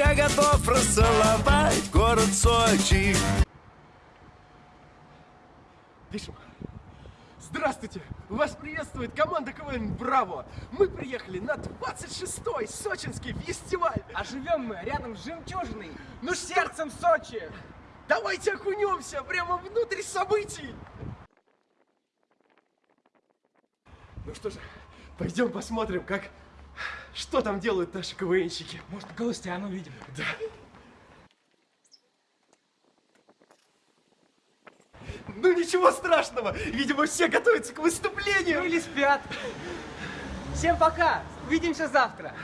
я готов расцеловать город Сочи. Пишем. Здравствуйте! Вас приветствует команда КВН «Браво». Мы приехали на 26-й сочинский фестиваль. А живем мы рядом с жемчужиной, Ну с что? сердцем Сочи. Давайте окунемся прямо внутрь событий. Ну что же, пойдем посмотрим, как... Что там делают наши КВНщики. Может, Галустяна увидим? Да. Ну ничего страшного, видимо, все готовятся к выступлению. Ну или спят. Всем пока. Увидимся завтра.